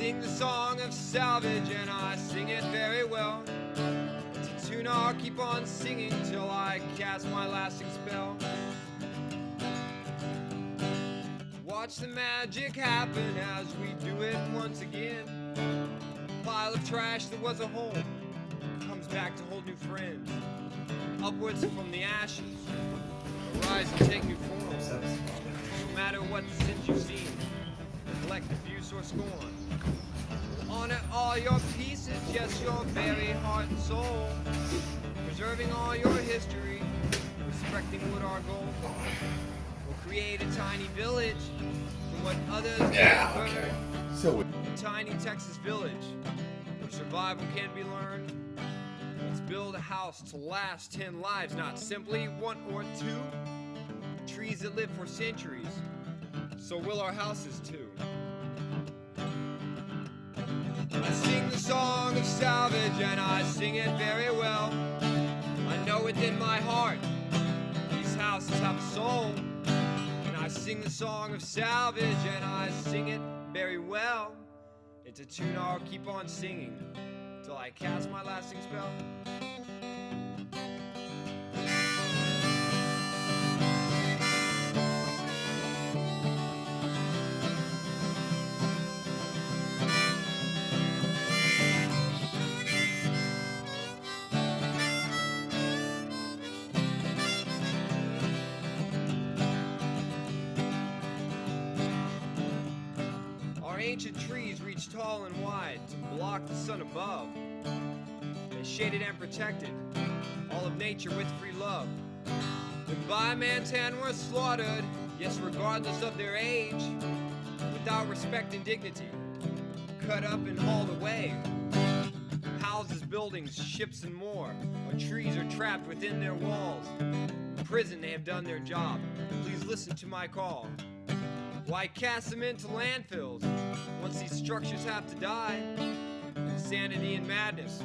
sing the song of salvage and I sing it very well. It's a tune I'll keep on singing till I cast my lasting spell. Watch the magic happen as we do it once again. Pile of trash that was a home comes back to hold new friends. Upwards from the ashes, arise and take new forms. No matter what sins or scorn. Honor all your pieces, just your very heart and soul. Preserving all your history, respecting what our goal. We'll create a tiny village from what others Yeah, have okay. So A tiny Texas village where survival can be learned. Let's build a house to last 10 lives, not simply one or two. Trees that live for centuries, so will our houses too. Salvage and I sing it very well. I know it in my heart. These houses have a soul. And I sing the song of salvage and I sing it very well. It's a tune I'll keep on singing till I cast my lasting spell. Ancient trees reach tall and wide to block the sun above. They shaded and protected all of nature with free love. When by Mantan were slaughtered, yes, regardless of their age, without respect and dignity, cut up and hauled away. Houses, buildings, ships, and more. Our trees are trapped within their walls. In prison, they have done their job. Please listen to my call. Why cast them into landfills once these structures have to die? Insanity and madness